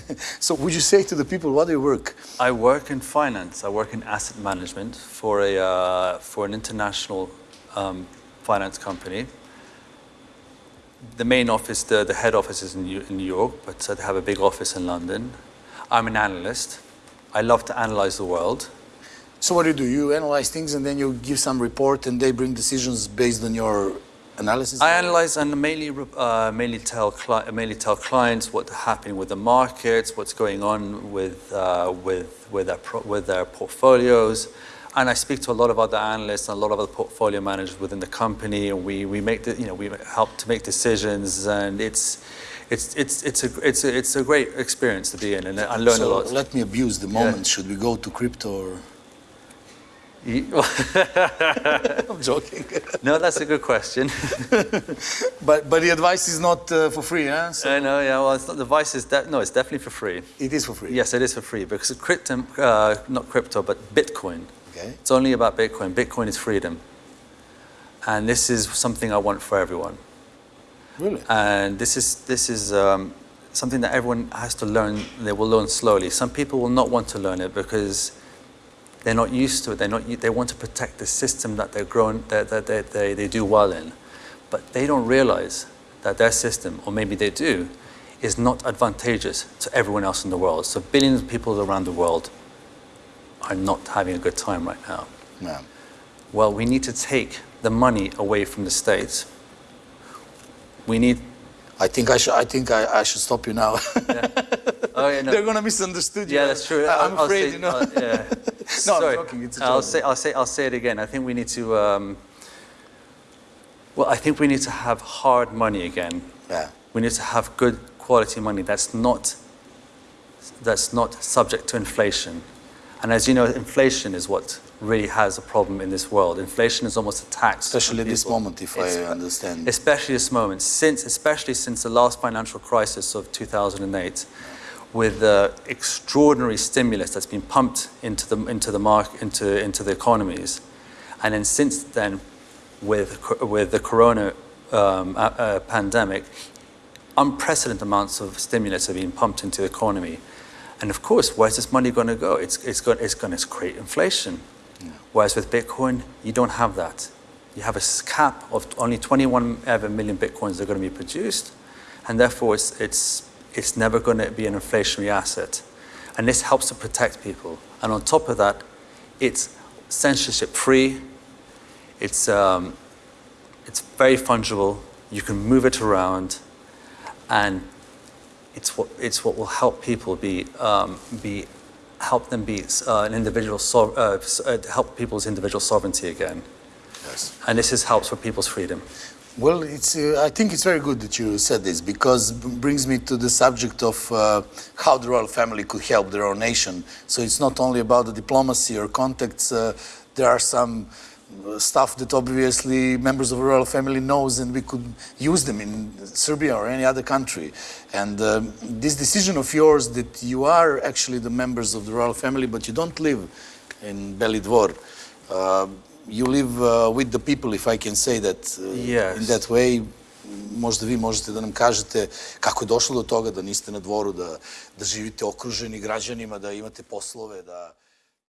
so would you say to the people, what do you work? I work in finance. I work in asset management for, a, uh, for an international um, finance company. The main office, the, the head office is in New, in New York, but uh, they have a big office in London. I'm an analyst. I love to analyze the world. So what do you do? You analyze things and then you give some report and they bring decisions based on your analysis? I analyze and mainly, uh, mainly, tell mainly tell clients what's happening with the markets, what's going on with, uh, with, with, their with their portfolios. And I speak to a lot of other analysts and a lot of other portfolio managers within the company, and we, we make the, you know we help to make decisions, and it's it's it's it's a it's a, it's a great experience to be in, and I learn so a lot. Let me abuse the moment. Yeah. Should we go to crypto? Or? I'm joking. no, that's a good question. but but the advice is not uh, for free, huh? So I know, yeah. Well, it's not, the advice is no, it's definitely for free. It is for free. Yes, it is for free because crypto, uh, not crypto, but Bitcoin. Okay. It's only about Bitcoin. Bitcoin is freedom, and this is something I want for everyone. Really. And this is this is. Um, something that everyone has to learn, they will learn slowly. Some people will not want to learn it because they're not used to it. They're not, they want to protect the system that they're grown, that, that they, they, they do well in. But they don't realize that their system, or maybe they do, is not advantageous to everyone else in the world. So billions of people around the world are not having a good time right now. Yeah. Well, we need to take the money away from the states. We need I think I should. I think I, I should stop you now. yeah. Oh, yeah, no. They're gonna misunderstand you. Yeah, that's true. I, am afraid, say, you know. Uh, yeah. no, Sorry. I'm joking. It's a I'll joke. say. I'll say. I'll say it again. I think we need to. Um, well, I think we need to have hard money again. Yeah. We need to have good quality money that's not. That's not subject to inflation, and as you know, inflation is what really has a problem in this world. Inflation is almost a tax. Especially this moment, if it's, I understand. Especially this moment, since especially since the last financial crisis of 2008, with the extraordinary stimulus that's been pumped into the into the market into into the economies, and then since then, with with the corona um, uh, pandemic, unprecedented amounts of stimulus have been pumped into the economy. And of course, where's this money going to go? It's, it's, going, it's going to create inflation. Yeah. Whereas with Bitcoin, you don't have that. You have a cap of only 21 ever million Bitcoins that are going to be produced. And therefore, it's, it's, it's never going to be an inflationary asset. And this helps to protect people. And on top of that, it's censorship free. It's, um, it's very fungible. You can move it around. And it's what, it's what will help people be, um, be help them be uh, an individual, so, uh, help people's individual sovereignty again. Yes. And this is helps for people's freedom. Well, it's, uh, I think it's very good that you said this because brings me to the subject of uh, how the royal family could help their own nation. So it's not only about the diplomacy or contacts. Uh, there are some stuff that obviously members of the royal family knows and we could use them in Serbia or any other country. And um, this decision of yours that you are actually the members of the royal family but you don't live in Beli Dvor, uh, you live uh, with the people if I can say that uh, yes. in that way. Možda vi možete da nam kažete kako je došlo do toga da niste na dvoru, da, da živite okruženi građanima, da imate poslove, da...